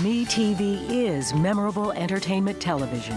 MeTV is memorable entertainment television.